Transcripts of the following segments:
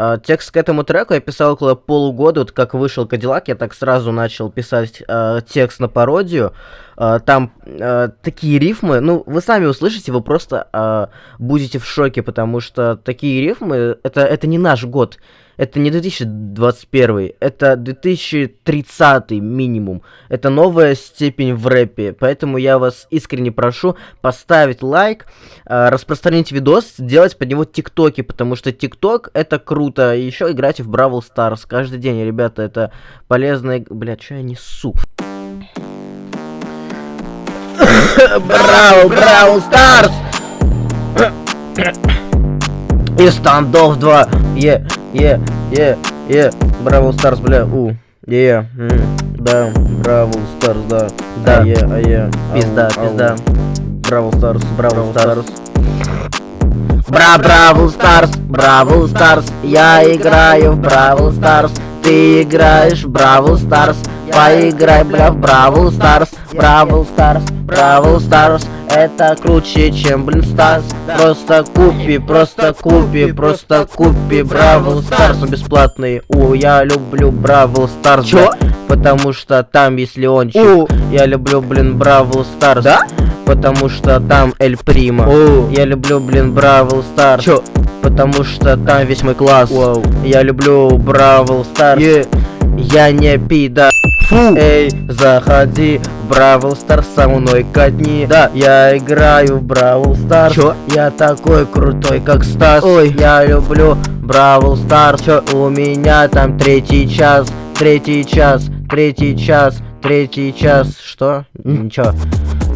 Э, текст к этому треку я писал около полугода, вот как вышел Кадиллак, я так сразу начал писать э, текст на пародию. Э, там такие рифмы, ну, вы сами услышите, вы просто будете в шоке, потому что такие рифмы, это, это не наш год это не 2021, это 2030 минимум. Это новая степень в рэпе. Поэтому я вас искренне прошу поставить лайк, э, распространить видос, сделать под него тиктоки, потому что тикток это круто. Еще играть в Brawl Stars каждый день, ребята, это полезно. Бля, что я несу? Браво, Brawl Stars! И Standoff 2, е, е, е, е, Brawl Stars, бля, у, е, да, Brawl Stars, да, да, е, а е, пизда, пизда, Brawl Stars, Brawl Stars. Бра, Brawl Stars, Brawl Stars, я играю в Brawl Stars, ты играешь в Brawl Stars, поиграй, бля, в Brawl Stars, Brawl Stars, Brawl Stars, это круче, чем, блин, Stars. Просто купи, просто купи, просто купи Brawl Stars бесплатный. У, я люблю Brawl Stars. Чё? Потому что там, если он чё? Я люблю, блин, Brawl Stars. Да? Потому что там Эль Примо. Я люблю, блин, Brawl Stars. Чё? Потому что там весь мой класс. Воу. Я люблю Brawl Stars. Yeah. Я не пида. Фу. Эй, заходи Brawl Stars со мной катни. Да, я играю в Brawl Stars. Чё? Я такой крутой, как Стас. Ой, я люблю Brawl Stars. Чё? У меня там третий час, третий час, третий час, третий час. Что? Ничего.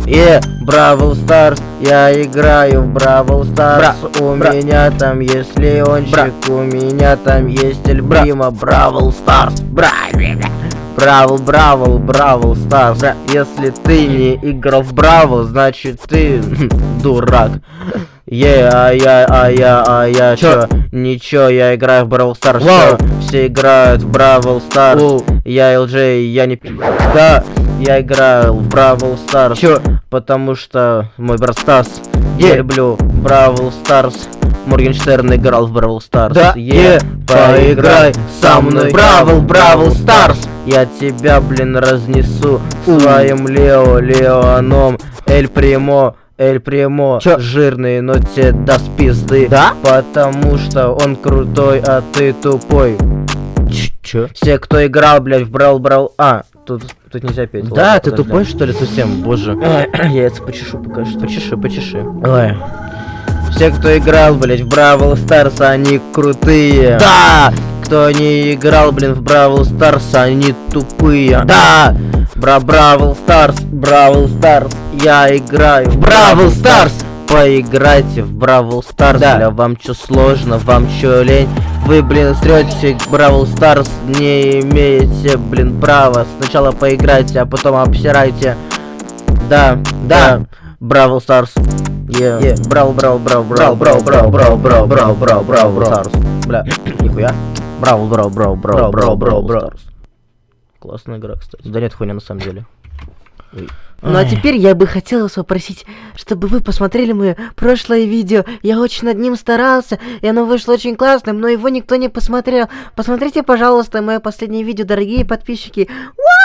Е, Brawl Stars, я играю в Brawl Stars. У бра. меня там есть Леончик, бра. у меня там есть Эль Примо. Brawl Stars, бра, бра. Brawl, Brawl, Brawl Stars. Да. Если ты не играл в Brawl, значит ты дурак. Е, а я, а я, а я, чё? Ничего, я играю в Brawl Stars. Все играют в Brawl Stars. Я ЛД, я не... Да, я играю в Brawl Stars. Чё? Потому что мой брат Стас. Я люблю Brawl Stars. Моргенштерн играл в Brawl Stars. Да, е, поиграй со мной. Brawl, Brawl Stars. Я тебя, блин, разнесу своим Лео, Леоном, El Primo. El Primo Чё? жирный, но тебе даст пизды Да? Потому что он крутой, а ты тупой Чё? Все, кто играл, блядь, в Brawl Brawl... А, тут, тут нельзя петь. Да, Ладно, ты подожди. тупой, что ли, совсем? Боже. Я это почешу пока что. Почеши, почеши. Ой. Все, кто играл, блядь, в Brawl Stars, они крутые. Да! Кто не играл, блин, в Brawl Stars, они тупые. Да! Бра Brawl Stars, Brawl Stars, я играю в Brawl Stars! Поиграйте в Brawl Stars, да. бля, вам чё сложно, вам чё лень? Вы, блин, срете Brawl Stars, не имеете, блин, права. Сначала поиграйте, а потом обсирайте. Да, да, Brawl Stars. Брау, брау, брау, брау, брау, брау, брау, брау, брау, брау, брау, Stars. Бля, нихуя. Брау, брау, брау, брау, брау, брау, брау. Классная игра, кстати. Да нет, хуйня на самом деле. Ну а теперь я бы хотела вас попросить, чтобы вы посмотрели мое прошлое видео. Я очень над ним старался, и оно вышло очень классным, но его никто не посмотрел. Посмотрите, пожалуйста, мое последнее видео, дорогие подписчики. Уа!